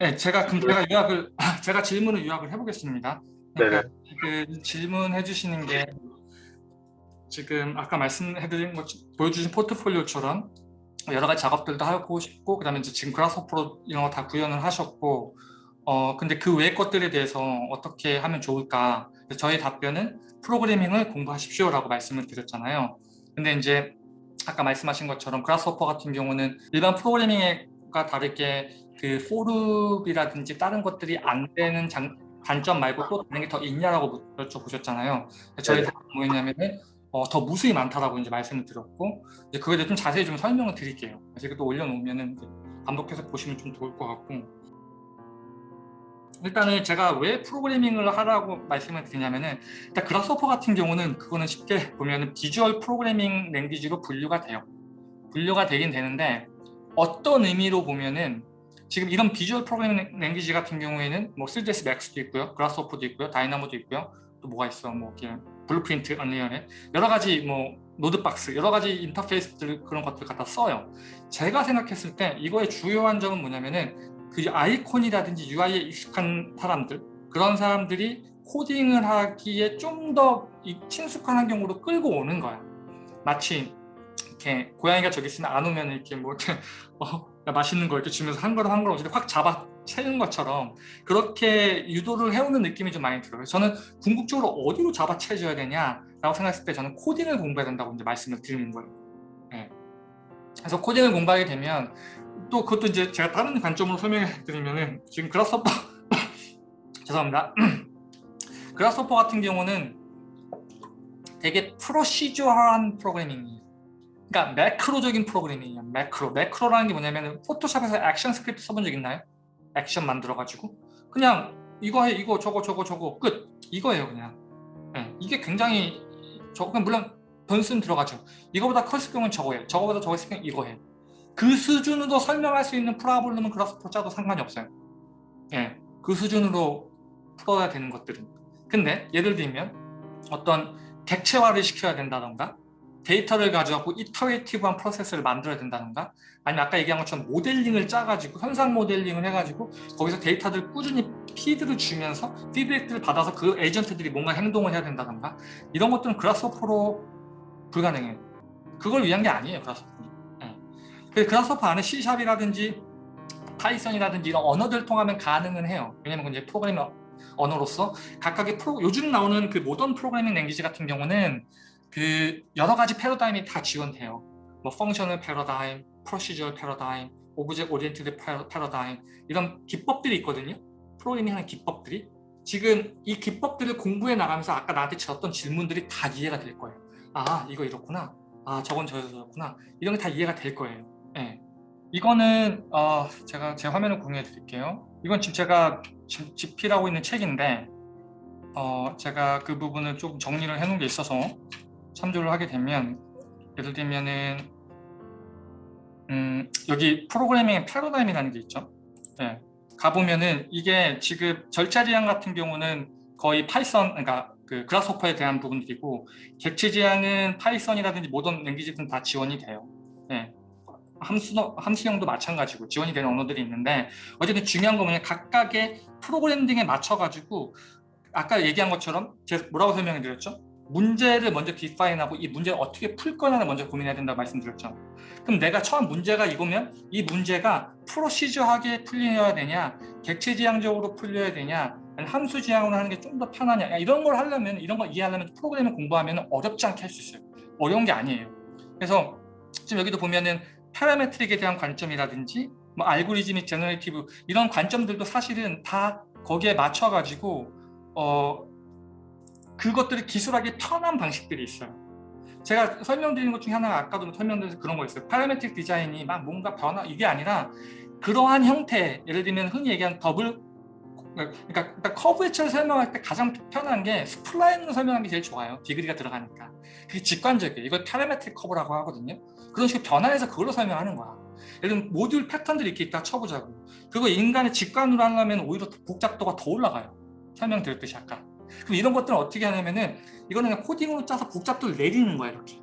네, 제가 그럼 제가 요약을 제가 질문을 요약을 해보겠습니다. 그러니까. 그 질문해 주시는 게 지금 아까 말씀해드린 것 보여주신 포트폴리오처럼 여러 가지 작업들도 하고 싶고 그다음에 이제 지금 그라스호퍼로 이런 거 다 구현을 하셨고 어 근데 그 외의 것들에 대해서 어떻게 하면 좋을까 저희 답변은 프로그래밍을 공부하십시오라고 말씀을 드렸잖아요. 근데 이제 아까 말씀하신 것처럼 그라스호퍼 같은 경우는 일반 프로그래밍 과 다르게 그 포룹이라든지 다른 것들이 안 되는 장, 단점 말고 또 다른 게 더 있냐라고 여쭤보셨잖아요. 저희 답변 뭐였냐면은 어, 더 무수히 많다라고 이제 말씀을 드렸고 이제 그거에 대해 좀 자세히 좀 설명을 드릴게요. 제가 또 올려놓으면은 반복해서 보시면 좀 좋을 것 같고 일단은 제가 왜 프로그래밍을 하라고 말씀을 드리냐면은 일단 그라스호퍼 같은 경우는 그거는 쉽게 보면은 비주얼 프로그래밍 랭귀지로 분류가 돼요. 분류가 되긴 되는데 어떤 의미로 보면은 지금 이런 visual programming language 같은 경우에는 뭐 3ds max도 있고요, Grasshopper도 있고요, Dynamo도 있고요, 또 뭐가 있어, 뭐 Blueprint, Unreal에 여러 가지 뭐 NodeBox, 여러 가지 인터페이스들 그런 것들 갖다 써요. 제가 생각했을 때 이거의 주요한 점은 뭐냐면은 그 아이콘이라든지 UI에 익숙한 사람들 그런 사람들이 코딩을 하기에 좀 더 친숙한 환경으로 끌고 오는 거야. 마치 이렇게 고양이가 저기 있으면 안 오면 이렇게 뭐 어, 맛있는 거 이렇게 주면서 한 걸음 한 걸음 확 잡아 채는 것처럼 그렇게 유도를 해오는 느낌이 좀 많이 들어요. 저는 궁극적으로 어디로 잡아 채줘야 되냐라고 생각했을 때 저는 코딩을 공부해야 된다고 이제 말씀을 드리는 거예요. 네. 그래서 코딩을 공부하게 되면 또 그것도 이제 제가 다른 관점으로 설명해 드리면은 지금 그라스호퍼 죄송합니다. Grasshopper 같은 경우는 되게 procedure한 프로그래밍이에요. 그러니까 매크로적인 프로그래밍이에요. 매크로. 매크로라는 게 뭐냐면 포토샵에서 액션 스크립트 써본 적 있나요? 액션 만들어가지고 그냥 이거 해 이거 저거 저거 저거 끝 이거예요 그냥 네, 이게 굉장히 저 물론 변수는 들어가죠 이거보다 컸을 경우는 저거예요 저거보다 저거 있을 경우 이거 해요 그 수준으로 설명할 수 있는 problem은 Grasshopper 짜도 상관이 없어요. 예, 그 수준으로 풀어야 되는 것들은. 근데 예를 들면 어떤 객체화를 시켜야 된다던가 데이터를 가져갖고 iterative한 프로세스를 만들어야 된다던가 아니면 아까 얘기한 것처럼 모델링을 짜가지고 현상 모델링을 해가지고 거기서 데이터들 꾸준히 feed를 주면서 피드백들을 받아서 그 에이전트들이 뭔가 행동을 해야 된다던가 이런 것들은 Grasshopper로 불가능해요. 그걸 위한 게 아니에요. 그라스호퍼는. 그라스호퍼 안에 C샵이라든지 파이썬이라든지 이런 언어들 통하면 가능은 해요. 왜냐면 이제 프로그래밍 언어로서 각각의 프로 요즘 나오는 그 modern programming language 같은 경우는 그 여러 가지 패러다임이 다 지원돼요. 뭐 functional 패러다임, procedure 패러다임, object oriented 패러다임 이런 기법들이 있거든요. 프로그래밍 하는 기법들이 지금 이 기법들을 공부해 나가면서 아까 나한테 줬던 질문들이 다 이해가 될 거예요. 아 이거 이렇구나. 아 저건 저였구나. 이런 게 다 이해가 될 거예요. 네. 이거는 어, 제가 제 화면을 공유해 드릴게요. 이건 지금 제가 집필하고 있는 책인데 어, 제가 그 부분을 좀 정리를 해 놓은 게 있어서 참조를 하게 되면 예를 들면은 음, 여기 프로그래밍의 패러다임이라는 게 있죠. 네. 가보면은 이게 지금 절차 지향 같은 경우는 거의 Python, 그러니까 그 Grasshopper에 대한 부분들이고 객체 지향은 Python이라든지 모든 language든 다 지원이 돼요. 네. 함수, 함수형도 마찬가지고 지원이 되는 언어들이 있는데 어쨌든 중요한 건 뭐냐 각각의 프로그램 등에 맞춰가지고 아까 얘기한 것처럼 제가 뭐라고 설명해 드렸죠? 문제를 먼저 define하고 이 문제를 어떻게 풀 거냐를 먼저 고민해야 된다고 말씀드렸죠. 그럼 내가 처음 문제가 이거면 이 문제가 procedure하게 풀려야 되냐 객체 지향적으로 풀려야 되냐 함수 지향으로 하는 게 좀 더 편하냐 이런 걸 하려면 이런 걸 이해하려면 프로그램을 공부하면 어렵지 않게 할 수 있어요. 어려운 게 아니에요. 그래서 지금 여기도 보면은 parametric에 대한 관점이라든지 뭐 알고리즘이 generative 이런 관점들도 사실은 다 거기에 맞춰 가지고 어 그것들을 기술하기 편한 방식들이 있어요 제가 설명드린 것 중에 하나가 아까도 설명드려서 그런 거였어요 parametric 디자인이 막 뭔가 변화 이게 아니라 그러한 형태 예를 들면 흔히 얘기하는 더블 그러니까, 그러니까 커브 해체를 설명할 때 가장 편한 게 spline으로 설명하는 게 제일 좋아요 degree가 들어가니까 그게 직관적이에요 이걸 parametric curve라고 하거든요 그런 식으로 변화해서 그걸로 설명하는 거야. 예를 들면 모듈 패턴들이 이렇게 있다 쳐보자고. 그거 인간의 직관으로 하려면 오히려 복잡도가 더 올라가요. 설명드렸듯이 아까. 그럼 이런 것들은 어떻게 하냐면은 이거는 코딩으로 짜서 복잡도를 내리는 거야 이렇게.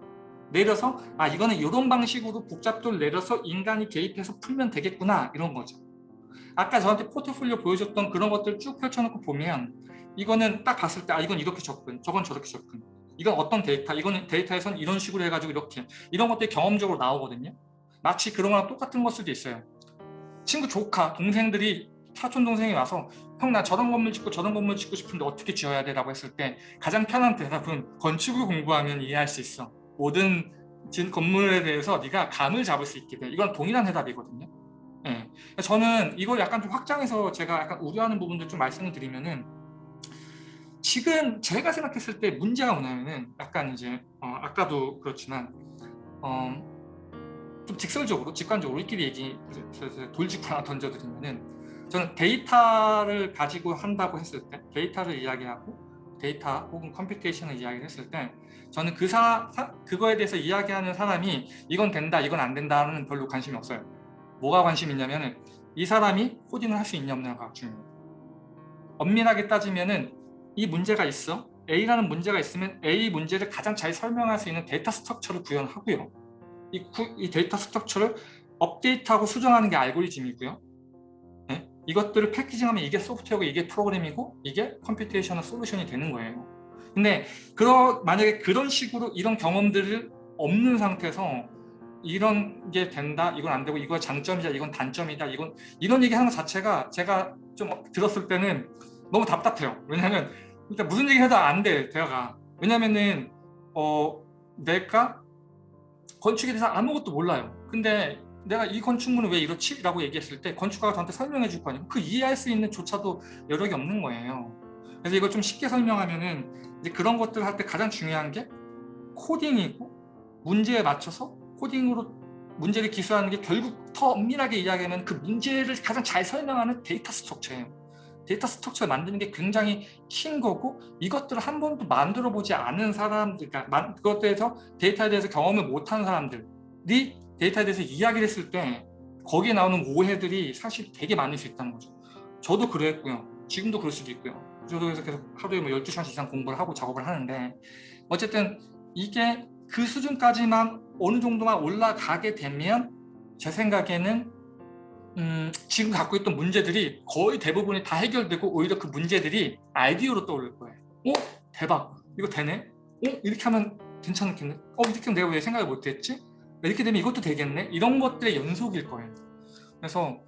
내려서 아 이거는 이런 방식으로 복잡도를 내려서 인간이 개입해서 풀면 되겠구나 이런 거죠. 아까 저한테 포트폴리오 보여줬던 그런 것들 쭉 펼쳐놓고 보면 이거는 딱 봤을 때 아 이건 이렇게 접근, 저건 저렇게 접근 이건 어떤 데이터, 이거는 데이터에선 이런 식으로 해가지고 이렇게 이런 것들이 경험적으로 나오거든요. 마치 그런 거랑 똑같은 걸 수도 있어요. 친구 조카, 동생들이 사촌 동생이 와서 형 나 저런 건물 짓고 저런 건물 짓고 싶은데 어떻게 지어야 돼? 라고 했을 때 가장 편한 대답은 건축을 공부하면 이해할 수 있어. 모든 진 건물에 대해서 네가 감을 잡을 수 있게 돼. 이건 동일한 대답이거든요. 예. 저는 이걸 약간 좀 확장해서 제가 약간 우려하는 부분들 좀 말씀을 드리면은 지금 제가 생각했을 때 문제가 뭐냐면은 약간 이제 어, 아까도 그렇지만 어, 좀 직설적으로 직관적으로 우리끼리 얘기 돌직구 하나 던져드리면은 저는 데이터를 가지고 한다고 했을 때 데이터를 이야기하고 데이터 혹은 computation을 이야기를 했을 때 저는 그 사, 사, 그거에 대해서 이야기하는 사람이 이건 된다 이건 안 된다는 별로 관심이 없어요. 뭐가 관심 있냐면 이 사람이 코딩을 할 수 있냐 없냐가 중요해요. 엄밀하게 따지면 은 이 문제가 있어? A라는 문제가 있으면 A 문제를 가장 잘 설명할 수 있는 data structure를 구현하고요. 이, 이 data structure를 업데이트하고 수정하는 게 알고리즘이고요. 네? 이것들을 packaging하면 이게 소프트웨어고 이게 프로그램이고 이게 computational solution이 되는 거예요. 근데 그러, 만약에 그런 식으로 이런 경험들을 없는 상태에서 이런 게 된다 이건 안 되고 이거 장점이다 이건 단점이다 이건 이런 얘기 하는 것 자체가 제가 좀 들었을 때는 너무 답답해요. 왜냐하면 일단 무슨 얘기 해도 안 돼 대화가. 왜냐면은 어 내가 건축에 대해서 아무것도 몰라요. 근데 내가 이 건축물은 왜 이렇지? 라고 얘기했을 때 건축가가 저한테 설명해 줄 거 아니에요. 그 이해할 수 있는 조차도 여력이 없는 거예요. 그래서 이걸 좀 쉽게 설명하면은 그런 것들 할 때 가장 중요한 게 코딩이고 문제에 맞춰서 코딩으로 문제를 기술하는 게 결국 더 엄밀하게 이야기하면 그 문제를 가장 잘 설명하는 data structure예요. data structure를 만드는 게 굉장히 큰 거고 이것들을 한 번도 만들어 보지 않은 사람들 그러니까 그것에 대해서 데이터에 대해서 경험을 못한 사람들이 데이터에 대해서 이야기를 했을 때 거기에 나오는 오해들이 사실 되게 많을 수 있다는 거죠 저도 그랬고요 지금도 그럴 수도 있고요 저도 계속 하루에 뭐 12시간 이상 공부를 하고 작업을 하는데 어쨌든 이게 그 수준까지만 어느 정도만 올라가게 되면 제 생각에는 음, 지금 갖고 있던 문제들이 거의 대부분이 다 해결되고 오히려 그 문제들이 아이디어로 떠오를 거예요. 어? 대박! 이거 되네? 어? 이렇게 하면 괜찮겠네? 어? 이렇게 하면 내가 왜 생각을 못했지? 이렇게 되면 이것도 되겠네? 이런 것들의 연속일 거예요. 그래서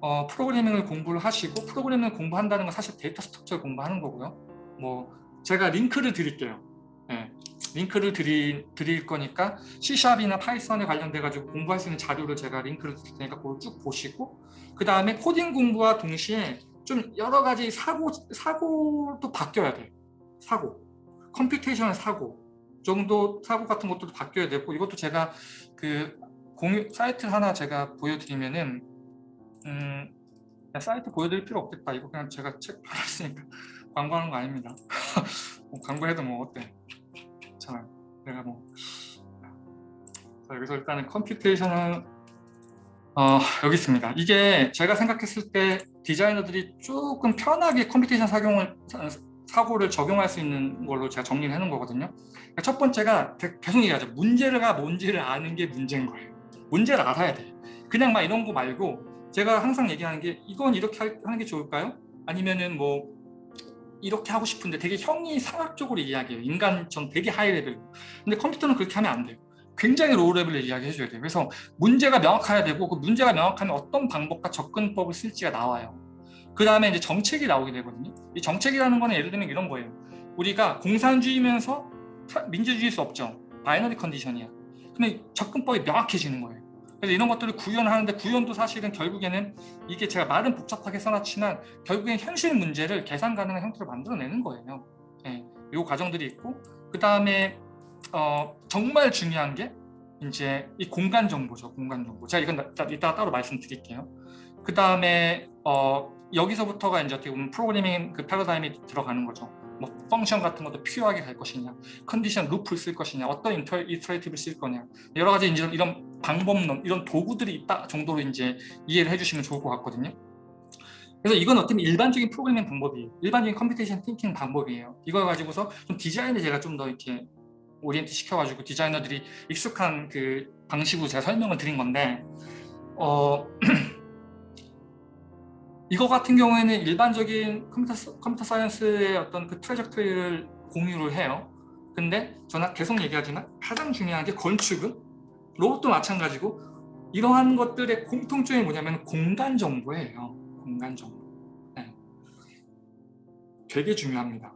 어, 프로그래밍을 공부를 하시고 프로그래밍을 공부한다는 건 사실 data structure를 공부하는 거고요. 뭐 제가 링크를 드릴게요. 네. 링크를 드리, 드릴 거니까 C샵이나 파이썬에 관련돼 가지고 공부할 수 있는 자료를 제가 링크를 드릴 테니까 그걸 쭉 보시고 그 다음에 코딩 공부와 동시에 좀 여러 가지 사고, 사고도 바뀌어야 돼요. 사고. computation의 사고 정도 사고 같은 것도 바뀌어야 되고 이것도 제가 그 공유 사이트 하나 제가 보여드리면은 음 사이트 보여드릴 필요 없겠다. 이거 그냥 제가 책 팔았으니까 광고하는 거 아닙니다. 뭐 광고해도 뭐 어때? 자 내가 뭐. 자, 여기서 일단은 computation은 어, 여기 있습니다. 이게 제가 생각했을 때 디자이너들이 조금 편하게 computation 사용을 사고를 적용할 수 있는 걸로 제가 정리를 해놓은 거거든요. 그러니까 첫 번째가 계속 얘기하죠. 문제가 뭔지를 아는 게 문제인 거예요. 문제를 알아야 돼. 그냥 막 이런 거 말고 제가 항상 얘기하는 게 이건 이렇게 하는 게 좋을까요? 아니면은 뭐 이렇게 하고 싶은데 되게 형이상학적으로 이야기해요. 인간 전 되게 high level. 근데 컴퓨터는 그렇게 하면 안 돼요. 굉장히 low level로 이야기해 줘야 돼요. 그래서 문제가 명확해야 되고 그 문제가 명확하면 어떤 방법과 접근법을 쓸지가 나와요 그 다음에 이제 정책이 나오게 되거든요. 이 정책이라는 거는 예를 들면 이런 거예요. 우리가 공산주의면서 민주주의일 수 없죠. binary condition이야. 근데 접근법이 명확해지는 거예요. 그래서 이런 것들을 구현하는데 구현도 사실은 결국에는 이게 제가 말은 복잡하게 써놨지만 결국엔 현실 문제를 계산 가능한 형태로 만들어내는 거예요. 네, 이 과정들이 있고 그 다음에 어, 정말 중요한 게 이제 이 공간 정보죠. 공간 정보. 제가 이건 이따 따로 말씀드릴게요. 그 다음에 어, 여기서부터가 이제 어떻게 보면 프로그래밍 그 패러다임이 들어가는 거죠. 뭐 function 같은 것도 필요하게 갈 것이냐, condition loop를 쓸 것이냐, 어떤 inter, iterative를 쓸 거냐, 여러 가지 이제 이런 방법론, 이런 도구들이 있다 정도로 이제 이해를 해주시면 좋을 것 같거든요. 그래서 이건 어떻게 일반적인 프로그래밍 방법이에요. 일반적인 computation thinking 방법이에요. 이걸 가지고서 좀 디자인을 제가 좀 더 이렇게 orient 시켜가지고 디자이너들이 익숙한 그 방식으로 제가 설명을 드린 건데 어 이거 같은 경우에는 일반적인 컴퓨터, computer science의 어떤 그 trajectory를 공유를 해요. 근데 저는 계속 얘기하지만 가장 중요한 게 건축은 로봇도 마찬가지고 이러한 것들의 공통점이 뭐냐면 공간 정보예요. 공간 정보. 네. 되게 중요합니다.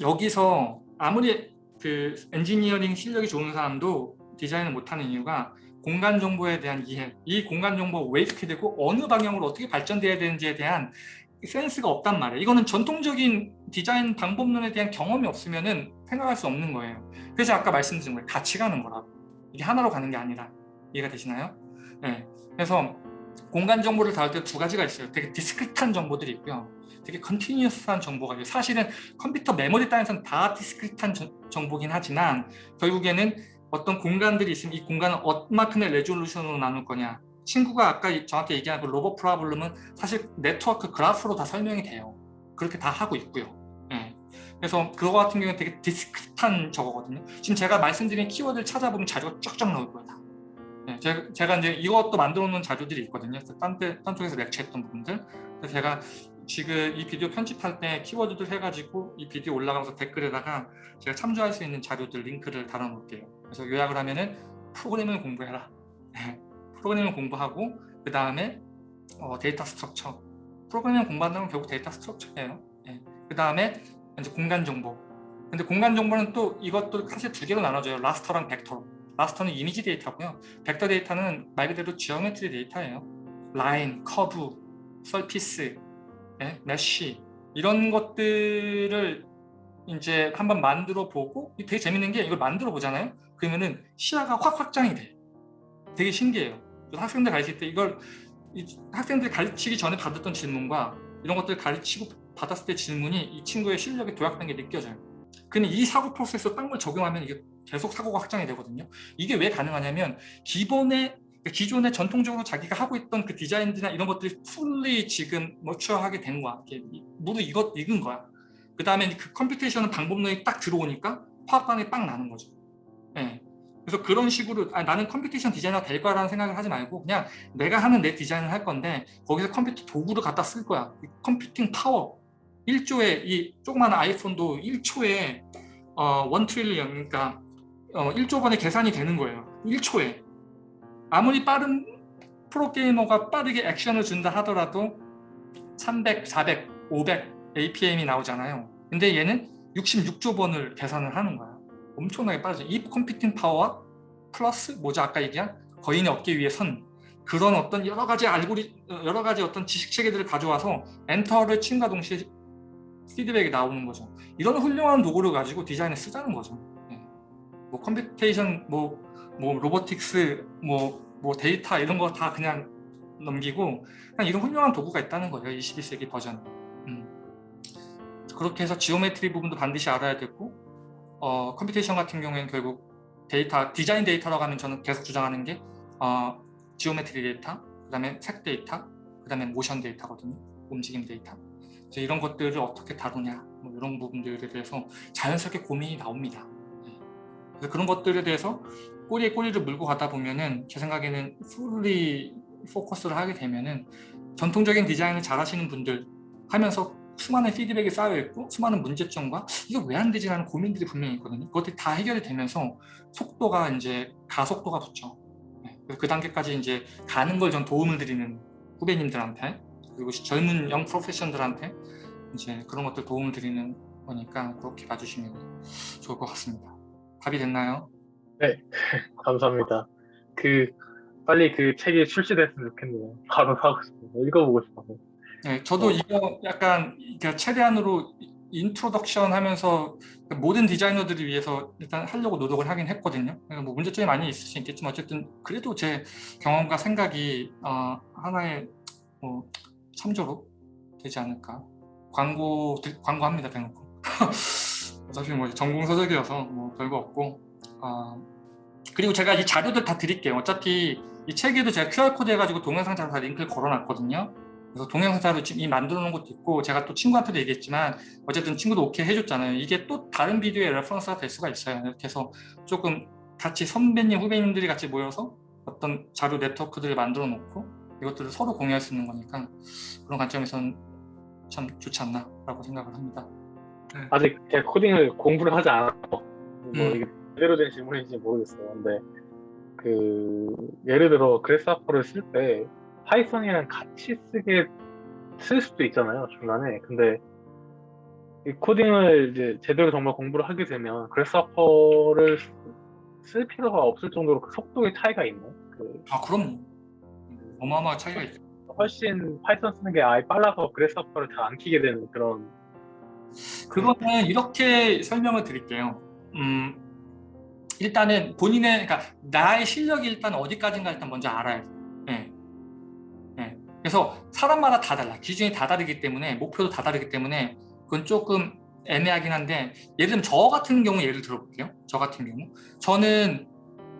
여기서 아무리 그 엔지니어링 실력이 좋은 사람도 디자인을 못하는 이유가 공간 정보에 대한 이해, 이 공간 정보가 왜 이렇게 되고 어느 방향으로 어떻게 발전돼야 되는지에 대한 센스가 없단 말이에요. 이거는 전통적인 디자인 방법론에 대한 경험이 없으면 생각할 수 없는 거예요. 그래서 아까 말씀드린 거예요. 같이 가는 거라고. 이게 하나로 가는 게 아니라. 이해가 되시나요? 네. 그래서 공간 정보를 다룰 때 두 가지가 있어요. 되게 discrete한 정보들이 있고요. 되게 continuous한 정보가 있어요. 사실은 컴퓨터 메모리 단에서는 다 discrete한 정보긴 하지만 결국에는 어떤 공간들이 있으면 이 공간을 얼마큼의 resolution으로 나눌 거냐. 친구가 아까 정확히 얘기한 그 로봇 problem은 사실 네트워크 그래프로 다 설명이 돼요. 그렇게 다 하고 있고요. 네. 그래서 그거 같은 경우는 되게 discrete한 저거거든요. 지금 제가 말씀드린 키워드를 찾아보면 자료가 쫙쫙 나올 거예요 네. 제가, 제가 이제 이것도 만들어 놓은 자료들이 있거든요. 딴, 데, 딴 쪽에서 lecture했던 부분들. 그래서 제가 지금 이 비디오 편집할 때 키워드들 해가지고 이 비디오 올라가면서 댓글에다가 제가 참조할 수 있는 자료들 링크를 달아 놓을게요 그래서 요약을 하면은 프로그램을 공부해라. 네. 프로그램을 공부하고 그 다음에 어, data structure. 프로그램을 공부한다면 결국 data structure예요. 네. 그 다음에 이제 공간 정보. 근데 공간 정보는 또 이것도 사실 두 개로 나눠져요. raster랑 벡터로 raster는 이미지 데이터고요. 벡터 데이터는 말 그대로 geometry 데이터예요. 라인, 커브, surface 네, mesh. 이런 것들을 이제 한번 만들어 보고 되게 재밌는 게 이걸 만들어 보잖아요 그러면은 시야가 확 확장이 돼 되게 신기해요 학생들 가르칠 때 이걸 학생들 가르치기 전에 받았던 질문과 이런 것들 가르치고 받았을 때 질문이 이 친구의 실력이 도약된 게 느껴져요 근데 이 사고 프로세스로 딴 걸 적용하면 이게 계속 사고가 확장이 되거든요 이게 왜 가능하냐면 기본의 그러니까 기존에 전통적으로 자기가 하고 있던 그 디자인이나 이런 것들이 fully 지금 머추어하게 된 거야. 모두 이것 익은 거야. 그 다음에 그 computation 방법론이 딱 들어오니까 화학 반응이 빵 나는 거죠. 네. 그래서 그런 식으로 아, 나는 computation 디자이너가 될 거라는 생각을 하지 말고 그냥 내가 하는 내 디자인을 할 건데 거기서 컴퓨터 도구를 갖다 쓸 거야. computing power 1초에 이 조그마한 iPhone도 1초에 어, 1 trillion 그러니까 어, 1조 번의 계산이 되는 거예요. 1초에 아무리 빠른 프로게이머가 빠르게 액션을 준다 하더라도 300, 400, 500 APM이 나오잖아요. 근데 얘는 66조 번을 계산을 하는 거야. 엄청나게 빠르죠. 이 computing power와 플러스 뭐죠? 아까 얘기한 거인의 어깨 위에 선 그런 어떤 여러 가지 알고리 여러 가지 어떤 지식 체계들을 가져와서 enter를 친과 동시에 피드백이 나오는 거죠. 이런 훌륭한 도구를 가지고 디자인에 쓰자는 거죠. 네. 뭐 computation 뭐, 뭐 robotics 뭐, 뭐 데이터 이런 거 다 그냥 넘기고 그냥 이런 훌륭한 도구가 있다는 거예요. 21세기 버전. 음. 그렇게 해서 geometry 부분도 반드시 알아야 되고 어, computation 같은 경우에는 결국 데이터, 디자인 데이터라고 하면 저는 계속 주장하는 게 어, geometry 데이터, 그 다음에 색 데이터, 그 다음에 모션 데이터거든요. 움직임 데이터. 이런 것들을 어떻게 다루냐 뭐 이런 부분들에 대해서 자연스럽게 고민이 나옵니다. 네. 그래서 그런 것들에 대해서 꼬리에 꼬리를 물고 가다 보면은 제 생각에는 fully focus를 하게 되면은 전통적인 디자인을 잘 하시는 분들 하면서 수많은 피드백이 쌓여있고 수많은 문제점과 이거 왜 안 되지? 라는 고민들이 분명히 있거든요. 그것들이 다 해결이 되면서 속도가 이제 가속도가 붙죠. 네. 그 단계까지 이제 가는 걸 전 도움을 드리는 후배님들한테 그리고 젊은 young profession들한테 이제 그런 것들 도움을 드리는 거니까 그렇게 봐주시면 좋을 것 같습니다. 답이 됐나요? 네. 감사합니다. 그 빨리 그 책이 출시됐으면 좋겠네요. 바로 사고 싶어요 읽어보고 싶어서 네, 저도 어. 이거 약간 최대한으로 introduction 하면서 모든 디자이너들을 위해서 일단 하려고 노력을 하긴 했거든요. 뭐 문제점이 많이 있을 수 있겠지만 어쨌든 그래도 제 경험과 생각이 어, 하나의 뭐 참조로 되지 않을까. 광고 광고합니다 대놓고. 어차피 뭐 전공 서적이어서 뭐 별거 없고. 어, 그리고 제가 이 자료들 다 드릴게요. 어차피 이 책에도 제가 QR 코드 해가지고 동영상 자료 다 링크를 걸어놨거든요. 그래서 동영상을 지금 이 만들어 놓은 것도 있고 제가 또 친구한테도 얘기했지만 어쨌든 친구도 오케이 해줬잖아요 이게 또 다른 비디오의 reference가 될 수가 있어요 이렇게 해서 조금 같이 선배님 후배님들이 같이 모여서 어떤 자료 네트워크들을 만들어 놓고 이것들을 서로 공유할 수 있는 거니까 그런 관점에서는 참 좋지 않나 라고 생각을 합니다. 아직 제가 코딩을 공부를 하지 않아서 뭐 음. 이게 제대로 된 질문인지 모르겠어요. 근데 그 예를 들어 Grasshopper를 쓸때 Python이랑 같이 쓰게 쓸 수도 있잖아요 중간에. 근데 이 코딩을 이제 제대로 정말 공부를 하게 되면 Grasshopper를 쓸 필요가 없을 정도로 그 속도의 차이가 있나요? 그 아 그럼 어마어마한 차이가 있죠. 훨씬 Python 쓰는 게 아예 빨라서 Grasshopper를 잘 안 키게 되는 그런 그거는 이렇게 설명을 드릴게요. 음, 일단은 본인의 그러니까 나의 실력이 일단 어디까지인가 일단 먼저 알아야 돼요. 그래서 사람마다 다 달라. 기준이 다 다르기 때문에 목표도 다 다르기 때문에 그건 조금 애매하긴 한데 예를 들면 저 같은 경우 예를 들어볼게요. 저 같은 경우 저는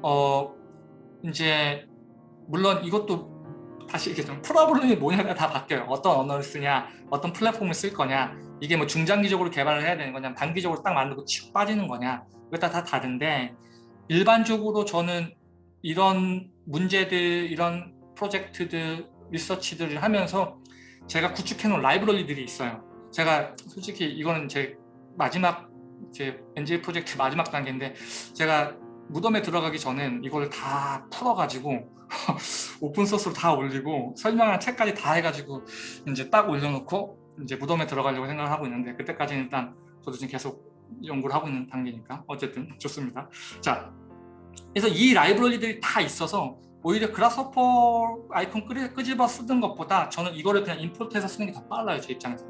어 이제 물론 이것도 다시 이렇게 좀 프로블럼이 뭐냐가 다 바뀌어요. 어떤 언어를 쓰냐, 어떤 플랫폼을 쓸 거냐, 이게 뭐 중장기적으로 개발을 해야 되는 거냐, 단기적으로 딱 만들고 치고 빠지는 거냐, 그게 다, 다 다른데 일반적으로 저는 이런 문제들, 이런 프로젝트들, 리서치들을 하면서 제가 구축해 놓은 라이브러리들이 있어요. 제가 솔직히 이거는 제 마지막 제 NJ 프로젝트 마지막 단계인데 제가 무덤에 들어가기 전엔 이걸 다 풀어가지고 오픈소스로 다 올리고 설명한 책까지 다 해가지고 이제 딱 올려놓고 이제 무덤에 들어가려고 생각을 하고 있는데 그때까지는 일단 저도 지금 계속 연구를 하고 있는 단계니까 어쨌든 좋습니다. 자, 그래서 이 라이브러리들이 다 있어서 오히려 그라스퍼 아이콘 끄, 끄집어 쓰는 것보다 저는 이거를 그냥 임포트해서 쓰는 게 더 빨라요 제 입장에서.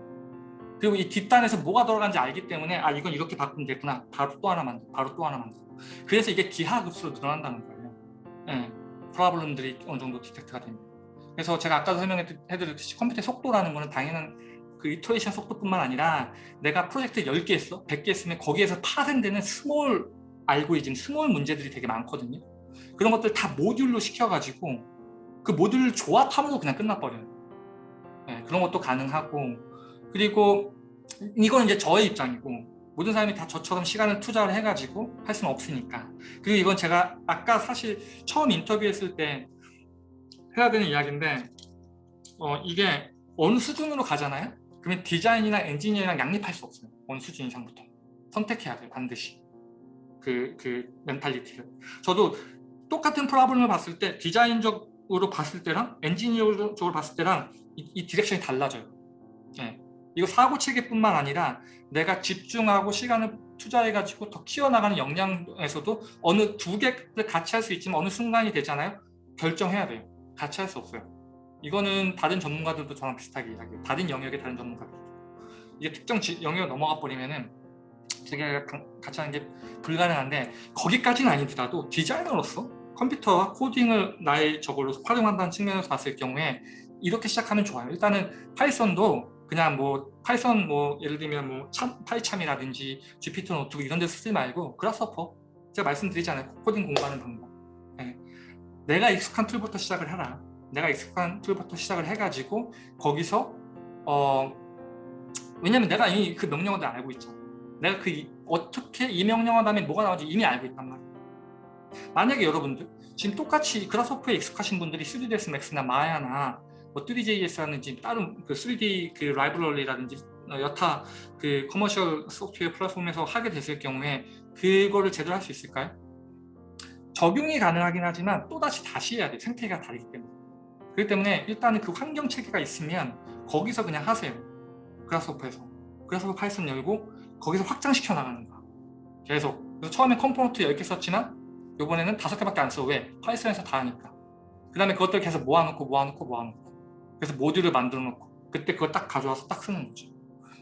그리고 이 뒷단에서 뭐가 들어간지 알기 때문에 아 이건 이렇게 바꾸면 되구나 바로 또 하나 만들고 바로 또 하나 만들고 그래서 이게 기하급수로 늘어난다는 거예요. 네, 프로블럼들이 어느 정도 디텍트가 됩니다. 그래서 제가 아까도 설명해드렸듯이 컴퓨터의 속도라는 거는 당연한 그 iteration 속도뿐만 아니라 내가 프로젝트 10개 했어, 100개 했으면 거기에서 파생되는 small 알고리즘, small 문제들이 되게 많거든요. 그런 것들 다 모듈로 시켜가지고 그 모듈을 조합하면서 그냥 끝나버려요. 네, 그런 것도 가능하고. 그리고 이건 이제 저의 입장이고 모든 사람이 다 저처럼 시간을 투자를 해가지고 할 수는 없으니까. 그리고 이건 제가 아까 사실 처음 인터뷰했을 때 해야 되는 이야기인데 어, 이게 어느 수준으로 가잖아요? 그러면 디자인이나 엔지니어랑 양립할 수 없어요. 어느 수준 이상부터. 선택해야 돼요 반드시. 그, 그 mentality를. 저도 똑같은 problem을 봤을 때 디자인적으로 봤을 때랑 엔지니어적으로 봤을 때랑 이, 이 direction이 달라져요 네. 이거 사고 체계뿐만 아니라 내가 집중하고 시간을 투자해가지고 더 키워나가는 역량에서도 어느 두 개를 같이 할 수 있지만 어느 순간이 되잖아요. 결정해야 돼요. 같이 할 수 없어요. 이거는 다른 전문가들도 저랑 비슷하게 이야기해요. 다른 영역의 다른 전문가들도. 이게 특정 영역을 넘어가 버리면은 되게 같이 하는 게 불가능한데 거기까지는 아니더라도 디자이너로서 컴퓨터와 코딩을 나의 저걸로 활용한다는 측면에서 봤을 경우에 이렇게 시작하면 좋아요. 일단은 Python도 그냥 뭐 Python 뭐 예를 들면 뭐 참, PyCharm이라든지 Jupyter Notebook 이런 데서 쓰지 말고 Grasshopper 제가 말씀드리잖아요 코딩 공부하는 방법 네. 내가 익숙한 툴부터 시작을 해라 내가 익숙한 툴부터 시작을 해가지고 거기서 어 왜냐면 내가 이미 그 명령어들 알고 있잖아 내가 그 이, 어떻게 이 명령어 다음에 뭐가 나오는지 이미 알고 있단 말이야. 만약에 여러분들 지금 똑같이 Grasshopper에 익숙하신 분들이 3ds max나 Maya나 뭐 Three.js라든지 다른 그 3D 그 라이브러리라든지 여타 그 commercial 소프트웨어 플랫폼에서 하게 됐을 경우에 그거를 제대로 할 수 있을까요? 적용이 가능하긴 하지만 또다시 다시 해야 돼 생태계가 다르기 때문에. 그렇기 때문에 일단은 그 환경 체계가 있으면 거기서 그냥 하세요. Grasshopper에서. 그래서 Python 열고 거기서 확장시켜 나가는 거야 계속 그래서 처음에 component 10개 썼지만 이번에는 5개밖에 안 써 왜? Python에서 다 하니까 그 다음에 그것들 계속 모아놓고 모아놓고 모아놓고 그래서 모듈을 만들어 놓고 그때 그걸 딱 가져와서 딱 쓰는 거죠.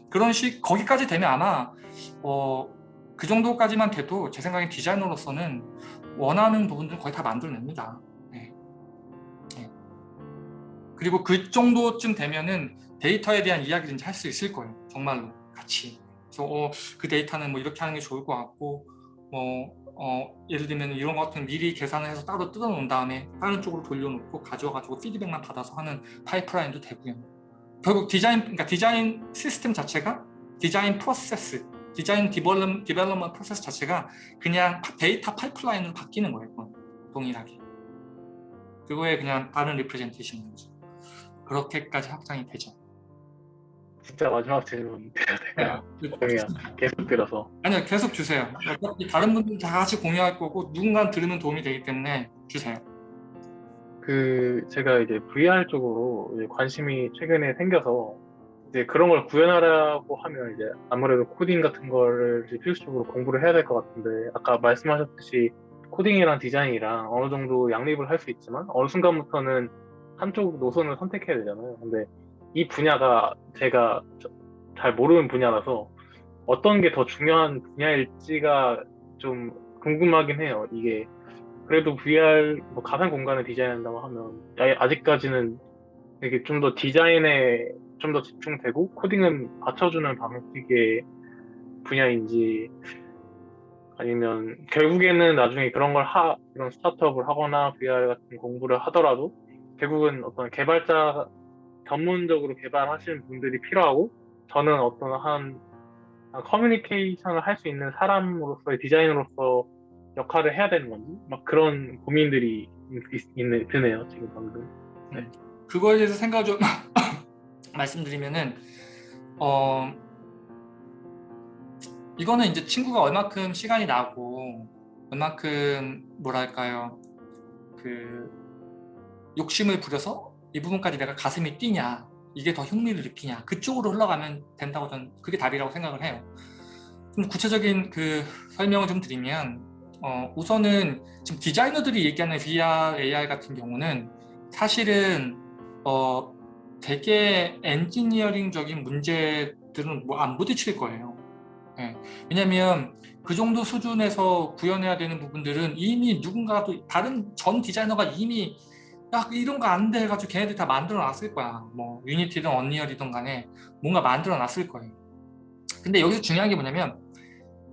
그런 식 거기까지 되면 아마 어, 그 정도까지만 돼도 제 생각엔 디자이너로서는 원하는 부분들 거의 다 만들어냅니다. 네. 네. 그리고 그 정도쯤 되면은 데이터에 대한 이야기를 할 수 있을 거예요. 정말로 같이. 그래서 어, 그 데이터는 뭐 이렇게 하는 게 좋을 것 같고 뭐 어, 예를 들면 이런 것 같은 미리 계산을 해서 따로 뜯어 놓은 다음에 다른 쪽으로 돌려놓고 가져와가지고 피드백만 받아서 하는 파이프라인도 되고요. 결국 디자인, 그러니까 디자인 시스템 자체가 디자인 프로세스, 디자인 develop, development 프로세스 자체가 그냥 데이터 파이프라인으로 바뀌는 거예요. 동일하게. 그거에 그냥 다른 representation인 거죠. 그렇게까지 확장이 되죠. 진짜 마지막 질문 드려도 될까요? 그냥 계속 들어서 아니요 계속 주세요. 어차피 다른 분들 다 같이 공유할 거고 누군가 들으면 도움이 되기 때문에 주세요. 그 제가 이제 VR 쪽으로 이제 관심이 최근에 생겨서 이제 그런 걸 구현하라고 하면 이제 아무래도 코딩 같은 거를 이제 필수적으로 공부를 해야 될 것 같은데 아까 말씀하셨듯이 코딩이랑 디자인이랑 어느 정도 양립을 할 수 있지만 어느 순간부터는 한쪽 노선을 선택해야 되잖아요. 근데 이 분야가 제가 저- 잘 모르는 분야라서 어떤 게 더 중요한 분야일지가 좀 궁금하긴 해요. 이게 그래도 VR 뭐 가상 공간을 디자인한다고 하면 아- 아직까지는 이게 좀 더 디자인에 좀 더 집중되고 코딩은 받쳐주는 방식의 분야인지 아니면 결국에는 나중에 그런 걸 하, 이런 스타트업을 하거나 VR 같은 공부를 하더라도 결국은 어떤 개발자 전문적으로 개발하시는 분들이 필요하고 저는 어떤 한, 한 커뮤니케이션을 할 수 있는 사람으로서의 디자이너로서 역할을 해야 되는 건지 막 그런 고민들이 있, 있네, 드네요 지금 방금. 그거에 대해서 생각을 좀 말씀드리면은 어 이거는 이제 친구가 얼마큼 시간이 나고 얼마큼 뭐랄까요? 그 욕심을 부려서 이 부분까지 내가 가슴이 뛰냐 이게 더 흥미를 느끼냐 그쪽으로 흘러가면 된다고 저는 그게 답이라고 생각을 해요 좀 구체적인 그 설명을 좀 드리면 어 우선은 지금 디자이너들이 얘기하는 VR, AR 같은 경우는 사실은 어 되게 엔지니어링적인 문제들은 뭐 안 부딪힐 거예요. 예. 왜냐하면 그 정도 수준에서 구현해야 되는 부분들은 이미 누군가도 다른 전 디자이너가 이미 야 이런 거 안 돼 해가지고 걔네들 다 만들어 놨을 거야. 뭐 유니티든 언리얼이든 간에 뭔가 만들어 놨을 거예요. 근데 여기서 중요한 게 뭐냐면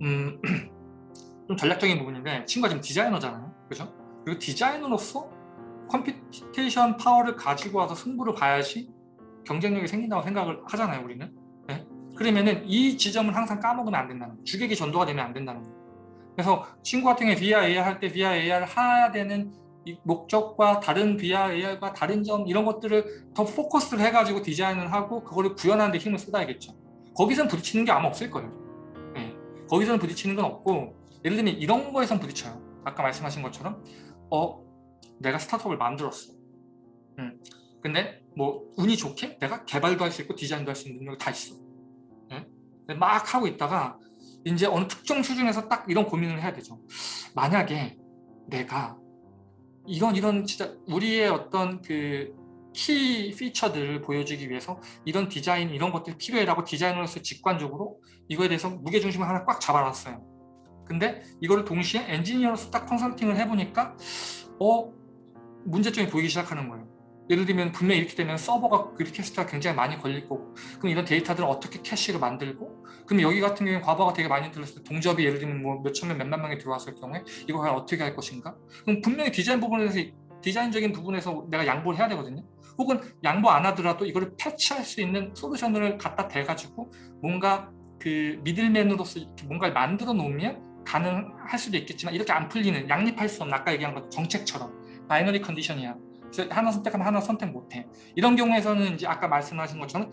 음, 좀 전략적인 부분인데 친구가 지금 디자이너잖아요. 그죠? 그리고 디자이너로서 computation 파워를 가지고 와서 승부를 봐야지 경쟁력이 생긴다고 생각을 하잖아요 우리는 네? 그러면은 이 지점은 항상 까먹으면 안 된다는 거예요 주객이 전도가 되면 안 된다는 거예요 그래서 친구 같은 경우에 VR, AR 할 때 VR, AR 해야 되는 이 목적과 다른 VR, AR과 다른 점 이런 것들을 더 포커스를 해가지고 디자인을 하고 그거를 구현하는 데 힘을 쏟아야겠죠 거기서는 부딪히는 게 아마 없을 거예요 네. 거기서는 부딪히는 건 없고 예를 들면 이런 거에선 부딪혀요 아까 말씀하신 것처럼 어 내가 스타트업을 만들었어. 음. 근데 뭐 운이 좋게 내가 개발도 할 수 있고 디자인도 할 수 있는 능력이 다 있어. 예? 근데 막 하고 있다가 이제 어느 특정 수준에서 딱 이런 고민을 해야 되죠. 만약에 내가 이런 이런 진짜 우리의 어떤 그 key feature들을 보여주기 위해서 이런 디자인 이런 것들이 필요해라고 디자이너로서 직관적으로 이거에 대해서 무게중심을 하나 꽉 잡아놨어요. 근데 이거를 동시에 엔지니어로서 딱 컨설팅을 해보니까 어 문제점이 보이기 시작하는 거예요. 예를 들면 분명히 이렇게 되면 서버가 request가 굉장히 많이 걸릴 거고 그럼 이런 데이터들을 어떻게 캐시를 만들고 그럼 여기 같은 경우에 과거가 되게 많이 들었을 때 동접이 예를 들면 뭐 몇천 명, 몇만 명이 들어왔을 경우에 이거 과연 어떻게 할 것인가? 그럼 분명히 디자인 부분에서 디자인적인 부분에서 내가 양보를 해야 되거든요. 혹은 양보 안 하더라도 이거를 패치할 수 있는 솔루션을 갖다 대가지고 뭔가 그 middleman으로서 뭔가를 만들어 놓으면 가능할 수도 있겠지만 이렇게 안 풀리는 양립할 수 없는 아까 얘기한 것 정책처럼 binary condition이야. 하나 선택하면 하나 선택 못해. 이런 경우에서는 이제 아까 말씀하신 것처럼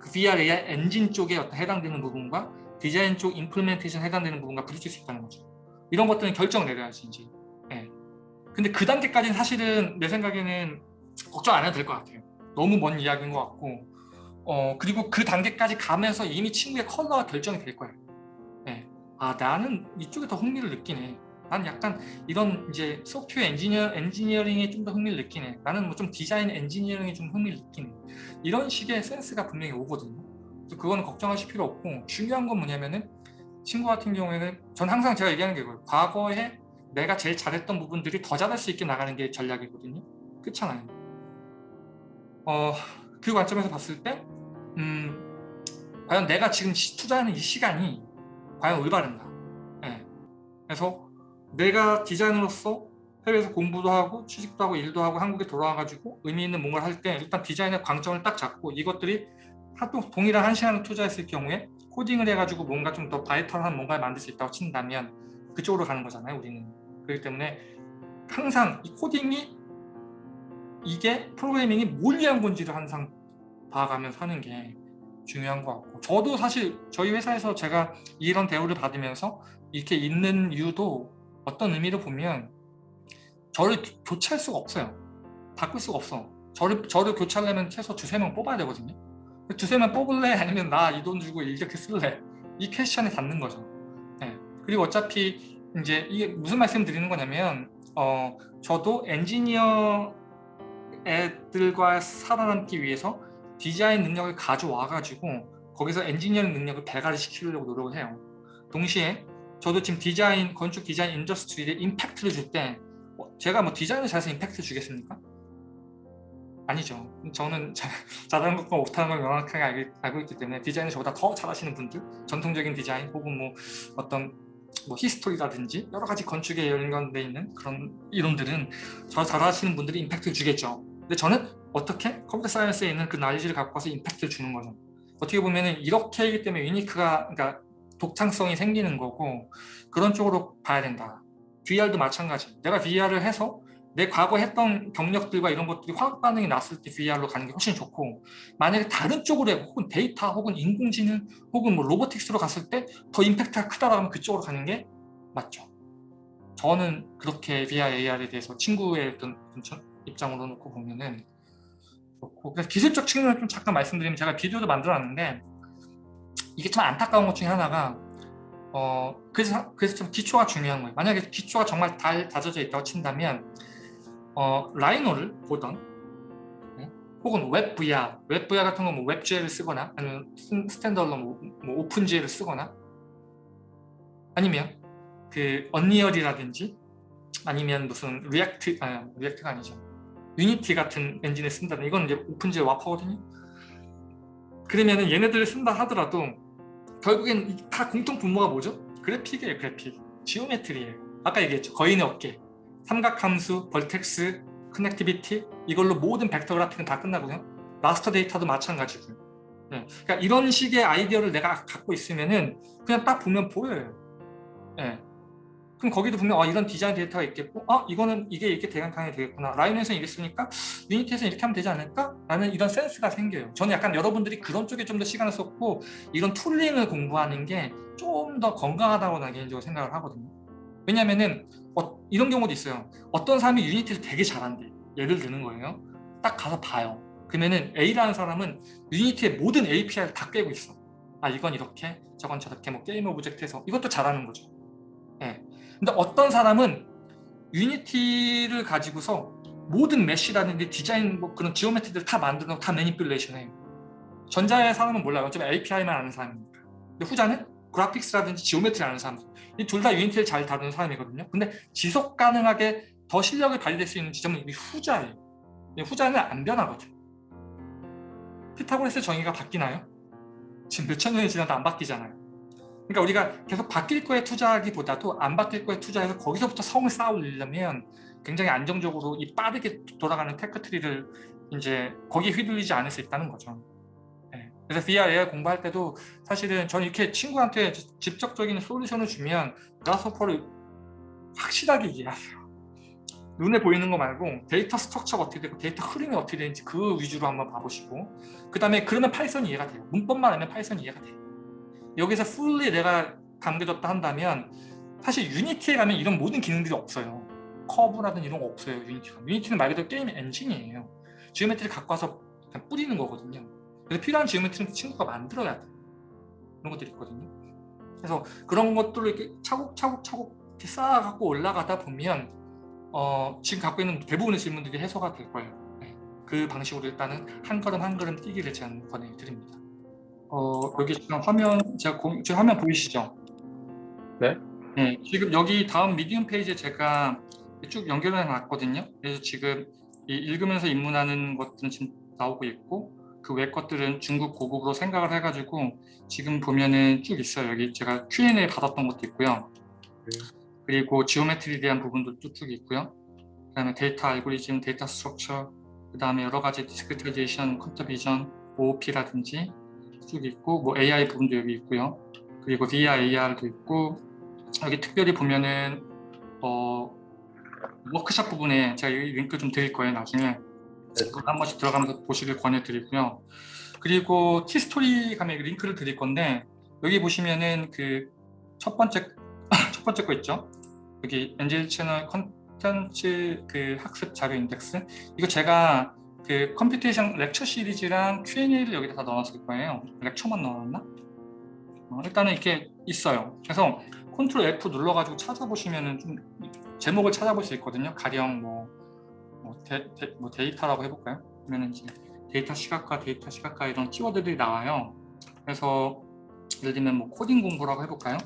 그 VR, AR 엔진 쪽에 어떤 해당되는 부분과 디자인 쪽 implementation 해당되는 부분과 부딪힐 수 있다는 거죠. 이런 것들은 결정 내려야지 이제. 예. 근데 그 단계까지는 사실은 내 생각에는 걱정 안 해도 될 것 같아요. 너무 먼 이야기인 것 같고 어 그리고 그 단계까지 가면서 이미 친구의 컬러가 결정이 될 거예요. 예. 아 나는 이쪽에 더 흥미를 느끼네. 난 약간 이런 이제 소프트웨어 엔지니어 엔지니어링에 좀 더 흥미를 느끼네. 나는 뭐 좀 디자인 엔지니어링에 좀 흥미를 느끼네. 이런 식의 센스가 분명히 오거든요. 그래서 그거는 걱정하실 필요 없고 중요한 건 뭐냐면은 친구 같은 경우에는 전 항상 제가 얘기하는 게 그거예요. 과거에 내가 제일 잘했던 부분들이 더 잘할 수 있게 나가는 게 전략이거든요. 그렇잖아요. 어, 그 관점에서 봤을 때 음, 과연 내가 지금 투자하는 이 시간이 과연 올바른가. 네. 그래서 내가 디자이너로서 해외에서 공부도 하고 취직도 하고 일도 하고 한국에 돌아와가지고 의미 있는 뭔가를 할 때 일단 디자인의 광점을 딱 잡고 이것들이 하도 동일한 한 시간을 투자했을 경우에 코딩을 해가지고 뭔가 좀 더 바이털한 뭔가를 만들 수 있다고 친다면 그쪽으로 가는 거잖아요 우리는. 그렇기 때문에 항상 이 코딩이 이게 프로그래밍이 뭘 위한 건지를 항상 봐가면서 하는 게 중요한 것 같고 저도 사실 저희 회사에서 제가 이런 대우를 받으면서 이렇게 있는 이유도 어떤 의미로 보면 저를 교체할 수가 없어요 바꿀 수가 없어 저를, 저를 교체하려면 최소 두세 명 뽑아야 되거든요 두세 명 뽑을래? 아니면 나 이 돈 주고 이렇게 쓸래? 이 question에 닿는 거죠 네. 그리고 어차피 이제 이게 무슨 말씀 드리는 거냐면 어, 저도 엔지니어 애들과 살아남기 위해서 디자인 능력을 가져와 가지고 거기서 엔지니어링 능력을 배가를 시키려고 노력을 해요 동시에 저도 지금 디자인 건축 디자인 industry에 임팩트를 줄 때 제가 뭐 디자인을 잘해서 임팩트 주겠습니까? 아니죠. 저는 잘하는 것과 못하는 걸 명확하게 알고, 알고 있기 때문에 디자인을 저보다 더 잘하시는 분들 전통적인 디자인 혹은 뭐 어떤 뭐 history라든지 여러 가지 건축에 연관되어 있는 그런 이론들은 저 잘하시는 분들이 임팩트를 주겠죠. 근데 저는 어떻게 컴퓨터 science에 있는 그 나이지를 갖고 와서 임팩트를 주는 거죠? 어떻게 보면 이렇게 하기 때문에 unique가 그러니까 독창성이 생기는 거고 그런 쪽으로 봐야 된다. VR도 마찬가지. 내가 VR을 해서 내 과거 했던 경력들과 이런 것들이 화학 반응이 났을 때 VR로 가는 게 훨씬 좋고 만약에 다른 쪽으로 해 혹은 데이터 혹은 인공지능 혹은 뭐 로보틱스로 갔을 때 더 임팩트가 크다고 하면 그쪽으로 가는 게 맞죠. 저는 그렇게 VR, AR에 대해서 친구의 어떤 입장으로 놓고 보면은 그렇고. 그래서 기술적 측면을 좀 잠깐 말씀드리면 제가 비디오도 만들어놨는데 이게 참 안타까운 것 중에 하나가 어 그래서 그래서 좀 기초가 중요한 거예요. 만약에 기초가 정말 잘 다져져 있다고 친다면 어, 라이노를 보던 네? 혹은 WebVR, WebVR 같은 거 뭐 WebGL을 쓰거나 아니면 standalone 뭐, 뭐 OpenGL을 쓰거나 아니면 그 언리얼이라든지 아니면 무슨 리액트, 아 리액트가 아니죠. 유니티 같은 엔진을 쓴다든 이건 이제 OpenGL wrapper거든요 그러면은 얘네들을 쓴다 하더라도 결국엔 다 공통 분모가 뭐죠? 그래픽이에요 그래픽 geometry예요 아까 얘기했죠 거인의 어깨 삼각함수, vertex, connectivity 이걸로 모든 벡터 그래픽은 다 끝나고요. raster 데이터도 마찬가지고요. 네. 그러니까 이런 식의 아이디어를 내가 갖고 있으면은 그냥 딱 보면 보여요. 네. 그럼 거기도 보면 어, 이런 디자인 데이터가 있겠고 어 이거는 이게 이렇게 대강당이 되겠구나. 라이노에서 이랬으니까 유니티에서 이렇게 하면 되지 않을까? 라는 이런 센스가 생겨요. 저는 약간 여러분들이 그런 쪽에 좀 더 시간을 썼고 이런 tooling을 공부하는 게 좀 더 건강하다고 나 개인적으로 생각을 하거든요. 왜냐면은 어, 이런 경우도 있어요. 어떤 사람이 유니티를 되게 잘한대. 예를 드는 거예요. 딱 가서 봐요. 그러면은 A라는 사람은 유니티의 모든 API를 다 꿰고 있어. 아 이건 이렇게 저건 저렇게 뭐 게임 object에서 이것도 잘하는 거죠. 예. 근데 어떤 사람은 유니티를 가지고서 모든 mesh라든지 디자인 뭐 그런 geometry를 다 만들고 다 manipulation 해요. 전자의 사람은 몰라요. 어차피 API만 아는 사람이니까. 근데 후자는 graphics라든지 geometry 아는 사람. 이 둘 다 유니티를 잘 다루는 사람이거든요. 근데 지속 가능하게 더 실력을 발휘될 수 있는 지점은 이 후자예요. 후자는 안 변하거든 피타고라스 정리가 바뀌나요? 지금 몇천 년이 지나도 안 바뀌잖아요 그러니까 우리가 계속 바뀔 거에 투자하기보다도 안 바뀔 거에 투자해서 거기서부터 성을 쌓으려면 굉장히 안정적으로 이 빠르게 돌아가는 tech tree를 이제 거기에 휘둘리지 않을 수 있다는 거죠 그래서 VR, AR 공부할 때도 사실은 저는 이렇게 친구한테 직접적인 솔루션을 주면 그래스호퍼를 확실하게 이해하세요. 눈에 보이는 거 말고 데이터 structure가 어떻게 되고 데이터 흐름이 어떻게 되는지 그 위주로 한번 봐보시고 그 다음에 그러면 파이썬이 이해가 돼요. 문법만 알면 파이썬이 이해가 돼요. 여기서 fully 내가 감겨졌다 한다면 사실 유니티에 가면 이런 모든 기능들이 없어요. 커브라든 이런 거 없어요. 유니티가. 유니티는 말 그대로 게임 엔진이에요. geometry를 갖고 와서 그냥 뿌리는 거거든요. 그래서 필요한 geometry는 친구가 만들어야 돼 그런 것들이 있거든요 그래서 그런 것들을 이렇게 차곡차곡차곡 이렇게 쌓아갖고 올라가다 보면 어, 지금 갖고 있는 대부분의 질문들이 해소가 될 거예요 네. 그 방식으로 일단은 한 걸음 한 걸음 떼기를 제안 권해드립니다 어, 여기 지금 화면 제가 공, 지금 화면 보이시죠? 네. 네, 지금 여기 다음 미디움 페이지에 제가 쭉 연결해 놨거든요. 그래서 지금 읽으면서 입문하는 것들은 지금 나오고 있고 그 외 것들은 중급 고급으로 생각을 해가지고 지금 보면은 쭉 있어요. 여기 제가 Q&A 받았던 것도 있고요. 네. 그리고 geometry에 대한 부분들도 쭉 있고요. 그 다음에 데이터 알고리즘, 데이터 structure, 그 다음에 여러 가지 discretization, 컴퓨터 비전, OOP라든지 쭉 있고 뭐 AI 부분도 여기 있고요. 그리고 VR, AR도 있고 여기 특별히 보면은 어, 워크샵 부분에 제가 이 링크 좀 드릴 거예요 나중에 한 번씩 들어가면서 보시길 권해드리고요. 그리고 티스토리 가면 여기 링크를 드릴 건데 여기 보시면은 그 첫 번째 첫 번째 거 있죠. 여기 NJ 채널 컨텐츠 그 학습 자료 인덱스 이거 제가 그 computation lecture 시리즈랑 Q&A를 여기다 다 넣어놨을 거예요. lecture만 넣어놨나? 어, 일단은 이렇게 있어요. 그래서 컨트롤 F 눌러가지고 찾아보시면은 좀 제목을 찾아볼 수 있거든요. 가령 뭐, 뭐, 데, 데, 뭐 데이터라고 해볼까요? 그러면 이제 데이터 시각화, 데이터 시각화 이런 키워드들이 나와요. 그래서 예를 들면 뭐 코딩 공부라고 해볼까요?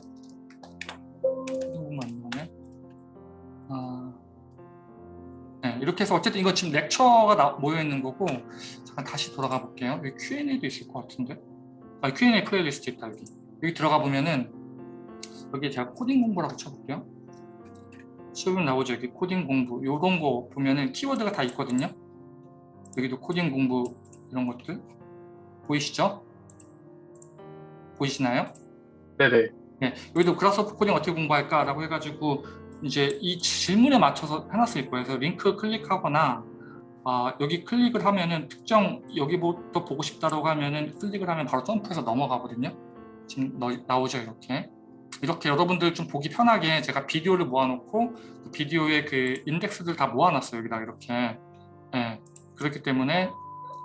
이렇게 해서 어쨌든 이거 지금 lecture가 나- 모여 있는 거고 잠깐 다시 돌아가 볼게요. 여기 Q&A도 있을 것 같은데 아, Q&A playlist 있다 여기 여기 들어가 보면은 여기 제가 코딩 공부라고 쳐볼게요. 시험에 나오죠 여기 코딩 공부 요런 거 보면은 키워드가 다 있거든요. 여기도 코딩 공부 이런 것들 보이시죠? 보이시나요? 네네. 네, 여기도 그라스오프 코딩 어떻게 공부할까라고 해가지고 이제 이 질문에 맞춰서 해놨을 거예요. 그래서 링크 클릭하거나 아, 여기 클릭을 하면은 특정 여기부터 보고 싶다라고 하면은 클릭을 하면 바로 점프해서 넘어가거든요. 지금 너- 나오죠 이렇게. 이렇게 여러분들 좀 보기 편하게 제가 비디오를 모아놓고 그 비디오의 그 인덱스들 다 모아놨어요 여기다 이렇게. 네, 그렇기 때문에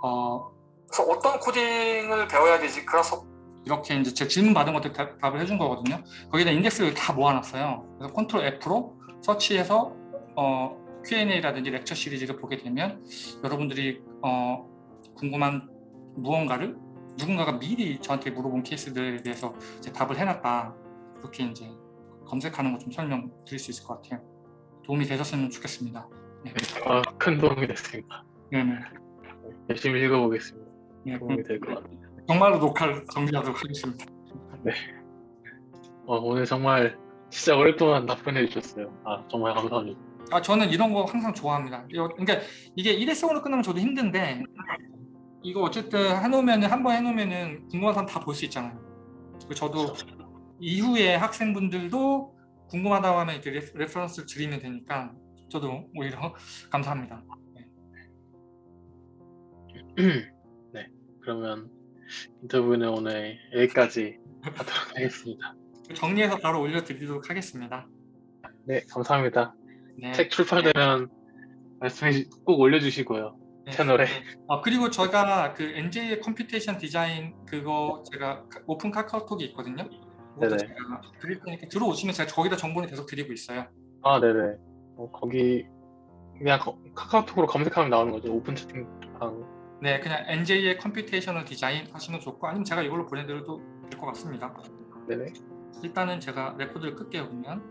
어, 그래서 어떤 코딩을 배워야 되지 그라스 이렇게 이제 제 질문 받은 것들 다- 답을 해준 거거든요. 거기다 인덱스를 다 모아놨어요. 그래서 컨트롤 F로 서치해서 어, Q&A라든지 lecture 시리즈를 보게 되면 여러분들이 어, 궁금한 무언가를 누군가가 미리 저한테 물어본 케이스들에 대해서 답을 해놨다. 그렇게 이제 검색하는 거 좀 설명 드릴 수 있을 것 같아요. 도움이 되셨으면 좋겠습니다. 아, 큰 도움이 됐습니다. 네, 네. 열심히 읽어보겠습니다. 네, 도움이 될 것 같아요. 정말로 녹화를 정리하도록 하겠습니다. 어, 오늘 정말 진짜 오랫동안 답변해 주셨어요. 아, 정말 감사합니다. 아 저는 이런 거 항상 좋아합니다. 그러니까 이게 일회성으로 끝나면 저도 힘든데 이거 어쨌든 해놓으면 한 번 해놓으면은 궁금한 사람 다 볼 수 있잖아요. 그리고 저도 이후에 학생분들도 궁금하다고 하면 이렇게 re- reference를 드리면 되니까 저도 오히려 감사합니다. 네, 그러면 인터뷰는 오늘 여기까지 하도록 하겠습니다. 정리해서 바로 올려드리도록 하겠습니다. 네, 감사합니다. 네. 책 출판되면 말씀해 주- 꼭 올려주시고요. 네. 채널에. 아, 그리고 저희가 그 NJ의 computation 디자인 그거 제가 카- 오픈 카카오톡이 있거든요. 네네. 제가 드릴 테니까 들어오시면 제가 거기다 정보를 계속 드리고 있어요. 아, 네네. 어, 거기 그냥 거- 카카오톡으로 검색하면 나오는 거죠. 오픈 채팅방. 네, 그냥 NJ의 computational 디자인 하시면 좋고 아니면 제가 이걸로 보내드려도 될 것 같습니다. 네네. 일단은 제가 레코드를 끌게요 그러면